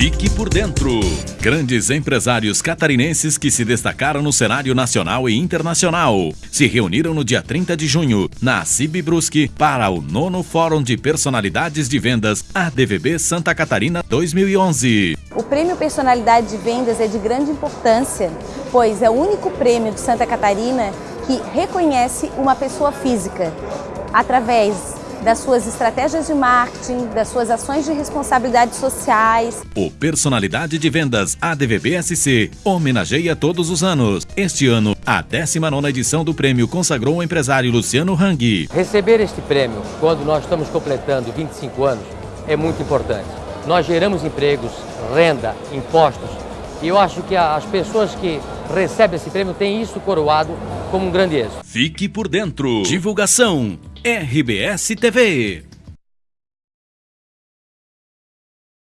Fique por dentro. Grandes empresários catarinenses que se destacaram no cenário nacional e internacional se reuniram no dia 30 de junho na CIB Brusque para o nono Fórum de Personalidades de Vendas ADVB Santa Catarina 2011. O Prêmio Personalidade de Vendas é de grande importância, pois é o único prêmio de Santa Catarina que reconhece uma pessoa física através das suas estratégias de marketing, das suas ações de responsabilidade sociais. O Personalidade de Vendas ADVBSC homenageia todos os anos. Este ano, a 19 edição do prêmio consagrou o empresário Luciano Hang. Receber este prêmio, quando nós estamos completando 25 anos, é muito importante. Nós geramos empregos, renda, impostos, e eu acho que as pessoas que recebem esse prêmio têm isso coroado como um grande êxito. Fique por dentro. Divulgação RBS TV.